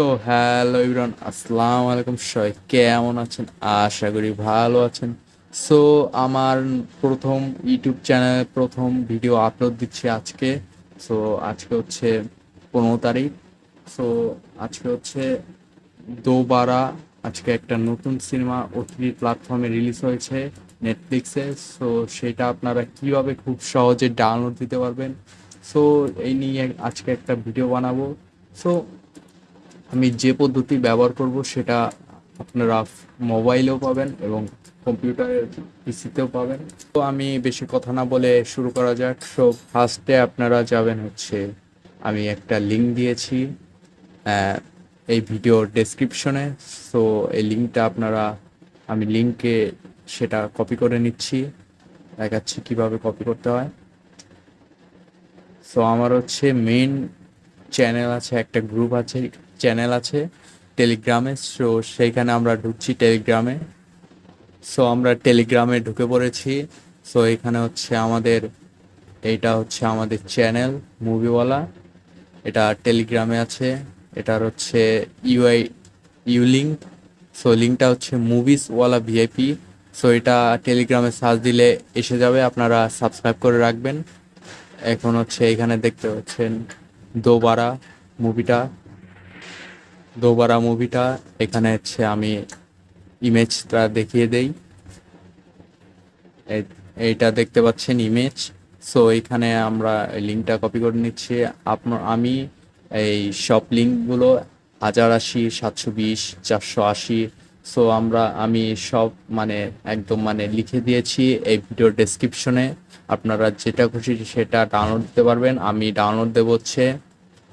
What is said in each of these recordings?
তো হ্যালো ইবরান আসসালামু আলাইকুম। সবাই কেমন আছেন? আশা করি ভালো আছেন। সো আমার প্রথম ইউটিউব চ্যানেলে, প্রথম ভিডিও আপলোড দিচ্ছি আজকে। সো আজকে হচ্ছে পনেরো তারিখ। সো আজকে হচ্ছে দোবারা। আজকে একটা নতুন সিনেমা ওটিটি প্ল্যাটফর্মে রিলিজ হয়েছে নেটফ্লিক্সে। সো সেটা আপনারা কীভাবে খুব সহজে ডাউনলোড দিতে পারবেন? সো এই নিয়ে আজকে একটা ভিডিও বানাবো। সো আমি যে পদ্ধতি ব্যবহার করব সেটা আপনারা মোবাইলেও পাবেন এবং কম্পিউটারের পিসিতেও পাবেন। তো আমি বেশি কথা না বলে শুরু করা যাক। সো ফার্স্টে আপনারা যাবেন হচ্ছে, আমি একটা লিঙ্ক দিয়েছি এই ভিডিওর ডেসক্রিপশনে সো এই লিঙ্কটা আপনারা, আমি লিঙ্কে সেটা কপি করে নিচ্ছি, দেখাচ্ছি কীভাবে কপি করতে হয়। সো আমার হচ্ছে মেইন চ্যানেল আছে, একটা গ্রুপ আছে চ্যানেল আছে টেলিগ্রামে সো সেইখানে আমরা ঢুকছি টেলিগ্রামে সো আমরা টেলিগ্রামে ঢুকে পড়েছি। সো এখানে হচ্ছে আমাদের, এইটা হচ্ছে আমাদের চ্যানেল মুভিওয়ালা এটা টেলিগ্রামে আছে। এটার হচ্ছে ইউআই ইউ লিঙ্ক সো লিঙ্কটা হচ্ছে মুভিস ওয়ালা ভিআইপি সো এটা টেলিগ্রামে সার্চ দিলে এসে যাবে। আপনারা সাবস্ক্রাইব করে রাখবেন। এখন হচ্ছে এখানে দেখতে পাচ্ছেন দোবারা মুভিটা দোবারা মুভিটা, এখানে হচ্ছে আমি ইমেজটা দেখিয়ে দেই। এই- এইটা দেখতে পাচ্ছেন ইমেজ সো এখানে আমরা লিঙ্কটা কপি করে নিচ্ছি। আপনার, আমি এই সব লিঙ্কগুলো হাজার আশি, সাতশো বিশ, চারশো আশি সো আমরা, আমি সব মানে একদম মানে লিখে দিয়েছি এই ভিডিওর ডেসক্রিপশনে আপনারা যেটা খুশি সেটা ডাউনলোড দিতে পারবেন। আমি ডাউনলোড দেবো হচ্ছে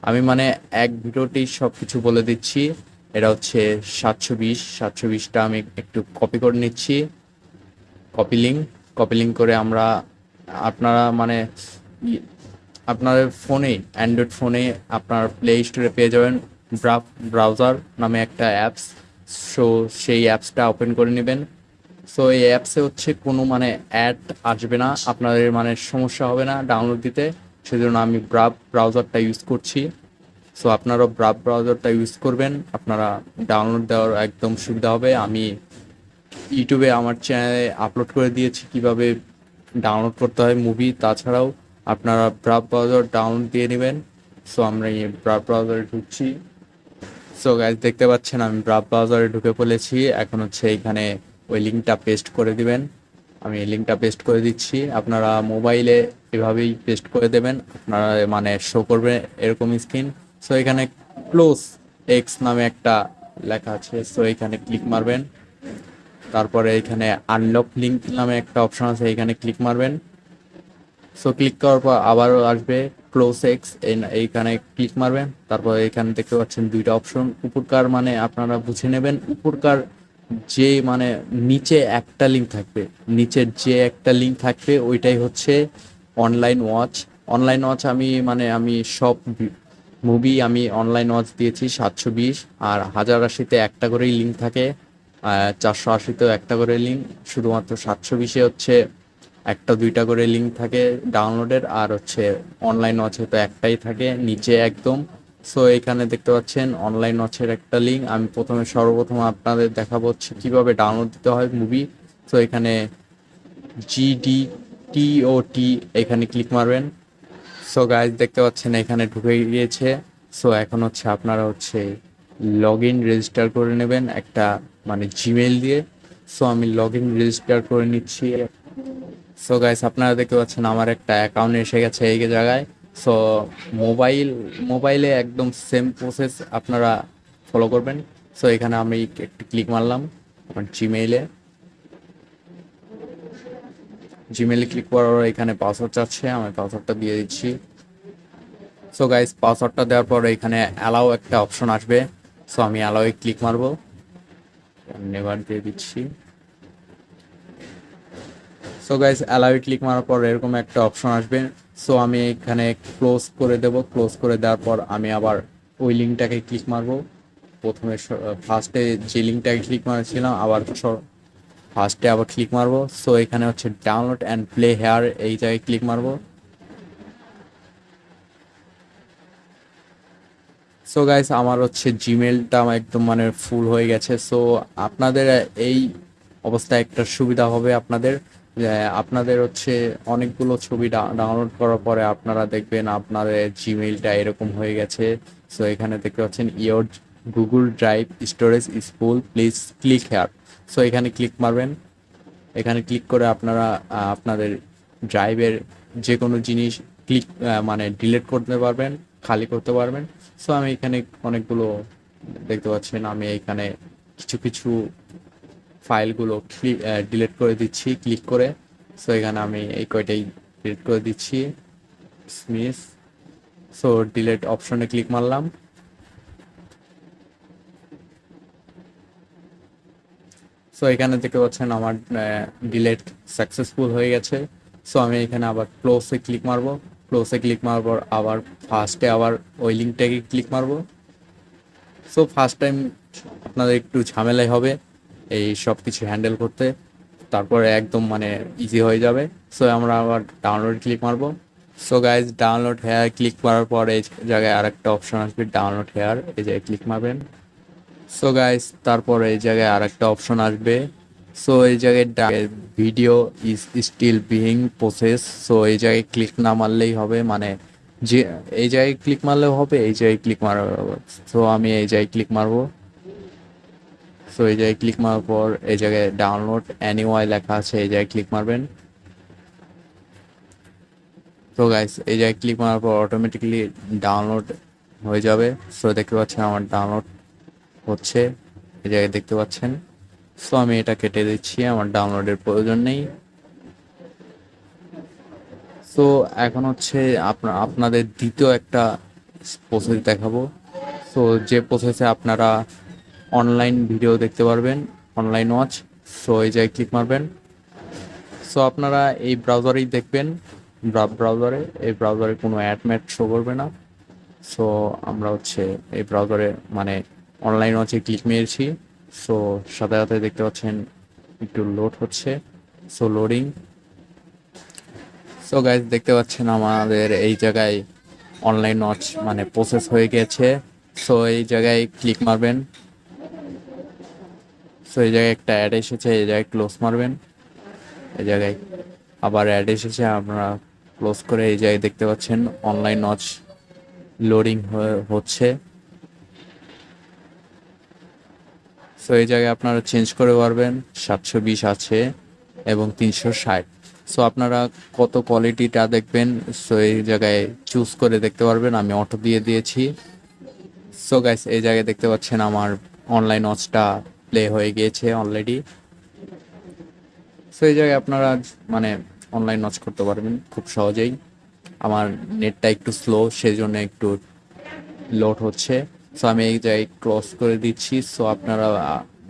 আমি মানে এক ভিডিওতেই সব কিছু বলে দিচ্ছি। এটা হচ্ছে সাতশো বিশ। সাতশো বিশটা আমি একটু কপি করে নিচ্ছি। কপি লিঙ্ক কপি লিঙ্ক করে আমরা আপনারা মানে আপনার ফোনে অ্যান্ড্রয়েড ফোনে আপনার প্লে স্টোরে পেয়ে যাবেন। ব্রাউজার নামে একটা অ্যাপস সো সেই অ্যাপসটা ওপেন করে নেবেন। সো এই অ্যাপসে হচ্ছে কোনো মানে অ্যাড আসবে না। আপনাদের মানে সমস্যা হবে না ডাউনলোড দিতে। সেজন্য আমি ব্রাভ ব্রাউজারটা ইউজ করছি। সো আপনারাও ব্রাভ ব্রাউজারটা ইউজ করবেন। আপনারা ডাউনলোড দেওয়ার একদম সুবিধা হবে। আমি ইউটিউবে আমার চ্যানেলে আপলোড করে দিয়েছি কীভাবে ডাউনলোড করতে হয় মুভি তাছাড়াও আপনারা ব্রাভ ব্রাউজার ডাউনলোড দিয়ে নেবেন। সো আমরা এই ব্রাভ ব্রাউজারে ঢুকছি। সো গাইজ দেখতে পাচ্ছেন আমি ব্রাভ ব্রাউজারে ঢুকে পড়েছি। এখন হচ্ছে এখানে ওই লিঙ্কটা পেস্ট করে দিবেন। আমি এই লিঙ্কটা পেস্ট করে দিচ্ছি। আপনারা মোবাইলে এভাবেই পেস্ট করে দেবেন। আপনারা মানে শো করবে এরকম স্ক্রিন সো এখানে ক্লোজ এক্স নামে একটা লেখা আছে। সো এখানে ক্লিক মারবেন। তারপরে এখানে আনলক লিঙ্ক নামে একটা অপশন আছে। এখানে ক্লিক মারবেন। সো ক্লিক করার পর আবারও আসবে ক্লোজ এক্স এইখানে ক্লিক মারবেন। তারপর এখানে দেখতে পাচ্ছেন দুইটা অপশন উপরকার মানে আপনারা বুঝে নেবেন। উপরকার যে মানে নিচে একটা লিঙ্ক থাকবে। নিচের যে একটা লিঙ্ক থাকবে, ওইটাই হচ্ছে অনলাইন ওয়াচ অনলাইন ওয়াচ আমি মানে আমি সব মুভি আমি অনলাইন ওয়াচ দিয়েছি, সাতশো বিশ। আর হাজার আশিতে একটা করেই লিঙ্ক থাকে। চারশো আশিতেও একটা করে লিঙ্ক শুধুমাত্র সাতশো বিশে হচ্ছে একটা দুইটা করে লিঙ্ক থাকে ডাউনলোডের আর হচ্ছে অনলাইন ওয়াচে তো একটাই থাকে, নিচে একদম। সো এখানে দেখতে পাচ্ছেন অনলাইন ওয়াচের একটা লিঙ্ক আমি প্রথমে সর্বপ্রথম আপনাদের দেখাবো হচ্ছে কীভাবে ডাউনলোড দিতে হয় মুভি সো এখানে জিডি টিওটি এখানে ক্লিক মারবেন। সো গাইজ দেখতে পাচ্ছেন এখানে ঢুকে গিয়েছে। সো এখন হচ্ছে আপনারা হচ্ছে লগ ইন রেজিস্টার করে নেবেন একটা মানে জিমেল দিয়ে। সো আমি লগ ইন রেজিস্টার করে নিচ্ছি। সো গাইস আপনারা দেখতে পাচ্ছেন আমার একটা অ্যাকাউন্ট এসে গেছে এই জায়গায়। সো মোবাইল মোবাইলে একদম সেম প্রসেস আপনারা ফলো করবেন। সো এখানে আমি একটু ক্লিক মারলাম আমার জিমেইলে জিমেইলে ক্লিক করার এখানে পাসওয়ার্ড চাচ্ছে, আমি পাসওয়ার্ডটা দিয়ে দিচ্ছি। সো গাইস পাসওয়ার্ডটা দেওয়ার পর এখানে অ্যালাও একটা অপশন আসবে। সো আমি অ্যালাওয়ে ক্লিক মারবো। নেভার দিয়ে দিচ্ছি। সো গাইস অ্যালাউয়ে ক্লিক মারার পর এরকম একটা অপশন আসবে। সো আমি এখানে ক্লোজ করে দেব। ক্লোজ করে দেওয়ার পর আমি আবার ওই লিঙ্কটাকে ক্লিক মারবো। প্রথমে ফার্স্টে যে লিঙ্কটাকে ক্লিক মারছিলাম, আবার ফার্স্টে আবার ক্লিক মারবো। সো এখানে হচ্ছে ডাউনলোড অ্যান্ড প্লে হেয়ার এই জায়গায় ক্লিক মারবো। সো গাইস আমার হচ্ছে জিমেলটা একদম মানে ফুল হয়ে গেছে। সো আপনাদের এই অবস্থায় একটা সুবিধা হবে আপনাদের। আপনাদের হচ্ছে অনেকগুলো ছবি ডাউনলোড করার পরে আপনারা দেখবেন আপনাদের জিমেইলটা এরকম হয়ে গেছে। সো এখানে দেখতে পাচ্ছেন your Google Drive storage full please click here so এখানে ক্লিক মারবেন। এখানে ক্লিক করে আপনারা আপনাদের ড্রাইভের যে কোনো জিনিস ক্লিক মানে ডিলিট করতে পারবেন, খালি করতে পারবেন। সো আমি এখানে অনেকগুলো দেখতে পাচ্ছেন। আমি এখানে কিছু কিছু ফাইলগুলো ডিলিট করে দিচ্ছি ক্লিক করে। সো এখানে আমি এই কয়টাই ডিলিট করে দিচ্ছি। স্মিস সো ডিলিট অপশনে ক্লিক মারলাম। সো এখানে দেখতে পাচ্ছেন আমার ডিলেট সাকসেসফুল হয়ে গেছে। সো আমি এখানে আবার ক্লোজে ক্লিক মারবো। ক্লোজে ক্লিক পর আবার ফার্স্টে আবার ওই লিঙ্কটাকে ক্লিক মারবো। সো ফার্স্ট টাইম আপনাদের একটু ঝামেলাই হবে এই সব কিছু হ্যান্ডেল করতে। তারপরে একদম মানে ইজি হয়ে যাবে। সো আমরা আবার ডাউনলোড ক্লিক মারবো। So guys download here click করার পর এই জায়গায় আরেকটা অপশন আসবে ডাউনলোড হেয়ার এই জায়গায় ক্লিক মারবেন। সো গাইস তারপরে এই জায়গায় আরেকটা অপশন আসবে সো এই জায়গায় video is still being process so এই জায়গায় ক্লিক না মারলেই হবে মানে যে এই জায়গায় ক্লিক মারলেও হবে এই জায়গায় ক্লিক মারা সো আমি এই জায়গায় ক্লিক মারবো সো এই জায়গায় ক্লিক মারার পর এই জায়গায় ডাউনলোড অ্যানিওয়াই লেখা আছে এই জায়গায় ক্লিক মারবেন তো গাইস এই জায়গায় ক্লিক মারার পর অটোমেটিক্যালি ডাউনলোড হয়ে যাবে সো দেখতে পাচ্ছেন আমার ডাউনলোড হচ্ছে এই জায়গায় দেখতে পাচ্ছেন। সো আমি এটা কেটে দিচ্ছি, আমার ডাউনলোডের প্রয়োজন নেই। সো এখন হচ্ছে আপনা- আপনাদের দ্বিতীয় একটা প্রসেস দেখাবো। সো যে প্রসেসে আপনারা অনলাইন ভিডিও দেখতে পারবেন অনলাইন ওয়াচ সো এই জায়গায় ক্লিক মারবেন। সো আপনারা এই ব্রাউজারেই দেখবেন। ব্রাউজারে এই ব্রাউজারে কোনো অ্যাড ম্যাট শো করবে না। সো আমরা হচ্ছে এই ব্রাউজারে মানে অনলাইন হচ্ছে ক্লিক মেরেছি। সো সাথে সাথে দেখতে পাচ্ছেন একটু লোড হচ্ছে। সো লোডিং সো গাইজ দেখতে পাচ্ছেন আমাদের এই জায়গায় অনলাইন ওয়াচ মানে প্রসেস হয়ে গেছে। সো এই জায়গায় ক্লিক মারবেন। সো এই জায়গায় একটা অ্যাড এসেছে, এই জায়গায় ক্লোজ মারবেন। এই জায়গায় আবার অ্যাড এসেছে আপনারা ক্লোজ করে এই জায়গায় দেখতে পাচ্ছেন অনলাইন ওয়াচ লোডিং হচ্ছে। সো এই জায়গায় আপনারা চেঞ্জ করে পারবেন সাতশো বিশ আছে এবং তিনশো ষাট। সো আপনারা কত কোয়ালিটিটা দেখবেন সো এই জায়গায় চুজ করে দেখতে পারবেন। আমি অটো দিয়ে দিয়েছি। সো গাইস এই জায়গায় দেখতে পাচ্ছেন আমার অনলাইন ওয়াচটা প্লে হয়ে গিয়েছে অলরেডি সো এই জায়গায় আপনারা মানে অনলাইন ওয়াচ করতে পারবেন খুব সহজেই। আমার নেটটা একটু স্লো সেই জন্য একটু লোড হচ্ছে। সো আমি এই জায়গায় ক্রস করে দিচ্ছি সো আপনারা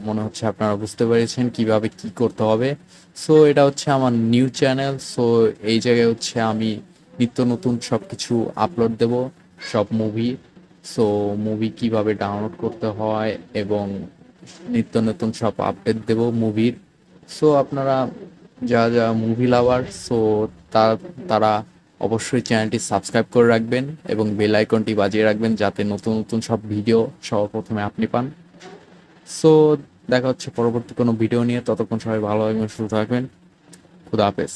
মনে হচ্ছে আপনারা বুঝতে পেরেছেন কীভাবে কি করতে হবে। সো এটা হচ্ছে আমার নিউ চ্যানেল সো এই জায়গায় হচ্ছে আমি নিত্য নতুন সব কিছু আপলোড দেব, সব মুভি সো মুভি কীভাবে ডাউনলোড করতে হয় এবং নিত্য নতুন সব আপডেট দেব মুভির সো আপনারা যা যা মুভি লাভার সো তারা অবশ্যই চ্যানেলটি সাবস্ক্রাইব করে রাখবেন এবং বেল আইকনটি বাজিয়ে রাখবেন যাতে নতুন নতুন সব ভিডিও সর্বপ্রথমে আপনি পান। সো, দেখা হচ্ছে পরবর্তী কোনো ভিডিও নিয়ে। ততক্ষণ সবাই ভালো এবং সুস্থ থাকবেন। খুদা হাফেজ।